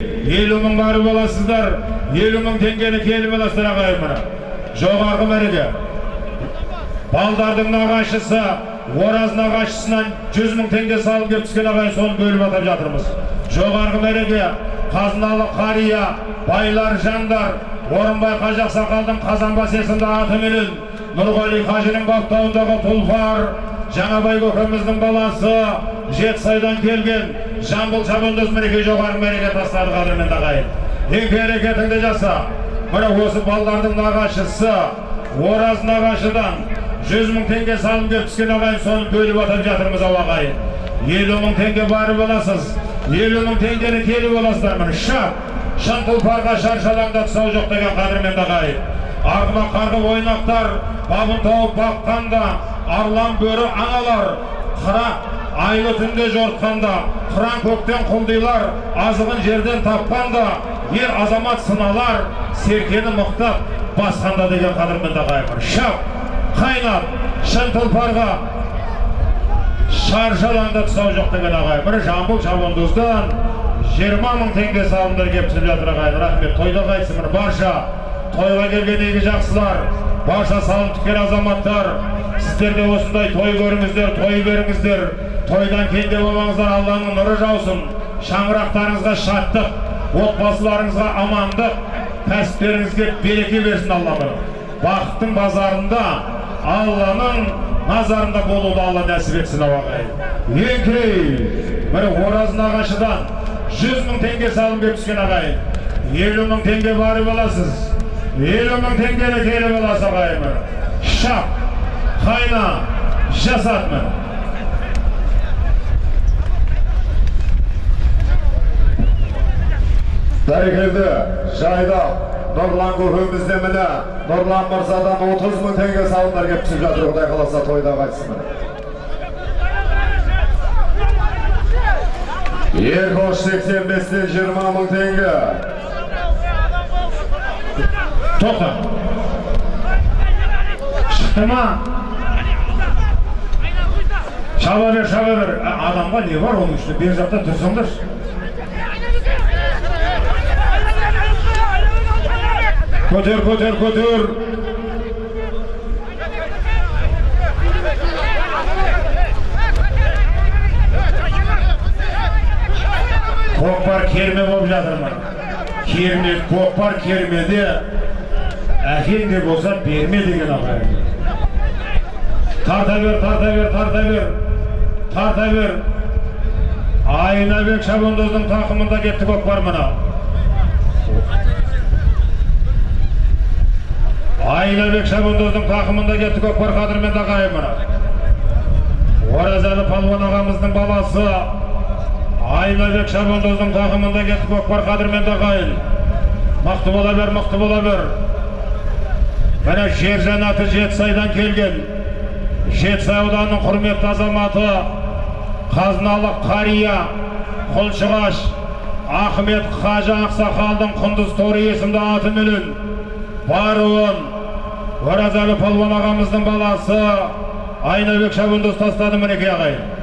елу мың барып аласыздар елу мың теңгені келіп аласыздар ағайын мына. Жоғарғы мәреге балдардың нағашысы ораз нағашысынан жүз мың теңге салым келіп түскен ағайын соны бөліп атап жатырмыз. Жоғарғы мәреге қазыналы қария байлар жандар орынбай қажы ақсақалдың қазанбас есімді атыменен нұрғали қажының баптауындағы тұлпар жаңабай көкеміздің баласы жетісайдан келген жамбыл шабандоз мінекей жоғарғы мәреге тастады қадірменді ағайын еңке әрекетіңді жаса міне осы балдардың нағашысы ораз нағашыдан жүз мың теңге салым келіп түскен ағайын соны бөліп атап жатырмыз ау ағайын елу мың теңге барып аласыз елу мың теңгені келіп аласыздар міне шап шын тұлпарға шаршалаңда тұсау жоқ деген қадірменді ағайын арғыма қарғы ойнақтар бабын тауып баққанда арлан бөрі аналар қыра айлы түнде жортқанда қыран көктен құлдилар азығын жерден тапқанда ер азамат сыналар серкені мықтап басқанда деген қадірменді ағайын шап қайнап шын тұлпарға шаршалаңда тұсау жоқ деген ағайын бір жамбыл шабандоздан жиырма мың теңге салымдар келіп түсіп жатыр ағайын рахмет тойда қайтсын міне барша тойға келген игі жақсылар? Барша салым тіккен азаматтар сіздер де осындай той көріңіздер той беріңіздер. Тойдан кенде болмаңыздар алланың нұры жаусын. Шаңырақтарыңызға шаттық отбасыларыңызға амандық кәсіптеріңізге береке берсін алла бақыттың базарында алланың назарында болуды алла нәсіп етсін ағайын еңкей міне ораз нағашыдан жүз мың теңге салым келіп түскен ағайын елу мың теңге барып аласыз. Елу мың теңгені келіп аласыз ағайын міне шап қайна жасат міне бәрекелді жайдақ нұрлан көкеміз де міне. Нұрлан мырзадан отыз мың теңге салымдар келіп түсіп жатыр құдай қаласа тойда міне ербош сексен бестен жиырма мың теңге. тоқта шықты ма шаба бер шаба бер А, адамға не бар оның ішінде бер жақта тұрсаңдаршы көтер көтер көтер көкпар керме болып жатыр мына керме көкпар кермеде әкең де болса берме деген ағайын тарта бер тарта бер тарта бер тарта бер айнабек шабандоздың тақымында кетті көкпар мына айнабек шабандоздың тақымында кетті көкпар қадірменді ағайын мына оразәлі палуан ағамыздың баласы айнабек шабандоздың тақымында кетті көкпар қадірменді ағайын мықты бола бер мықты бола бер міне жер жаннаты жетісайдан келген жетісай ауданының құрметті азаматы қазыналы қария құлшығаш ахмет қажы ақсақалдың құндыз торы есімді атыменен баруын оразәлі палуан ағамыздың баласы айнабек шабандоз тастады мінекей ағайын